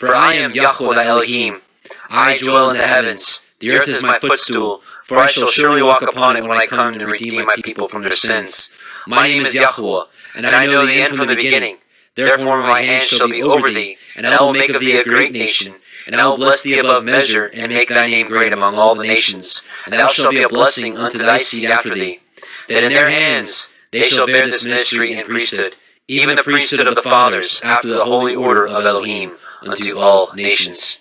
For I am Yahweh Elohim. I dwell in the heavens. The earth is my footstool. For I shall surely walk upon it when I come and redeem my people from their sins. My name is Yahweh, and I know the end from the beginning. Therefore my hand shall be over thee, and I will make of thee a great nation. And I will bless thee above measure, and make thy name great among all the nations. And thou shalt be a blessing unto thy seed after thee. That in their hands they shall bear this ministry and priesthood, even the priesthood of the fathers, after the holy order of Elohim, unto all nations.